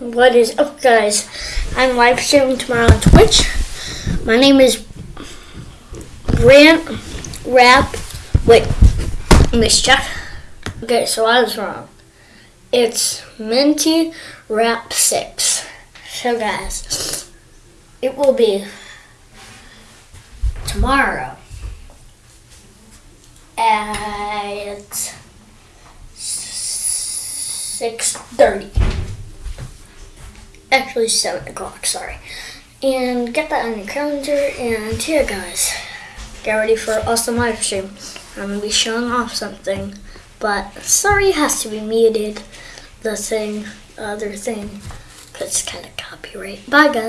What is up, guys? I'm live streaming tomorrow on Twitch. My name is Rant Rap. Wait, check. Okay, so I was wrong. It's Minty Rap 6. So, guys, it will be tomorrow at 6.30 actually 7 o'clock sorry. And get that on your calendar and here guys. Get ready for an awesome live stream. I'm gonna be showing off something but sorry it has to be muted the thing the other thing because it's kind of copyright. Bye guys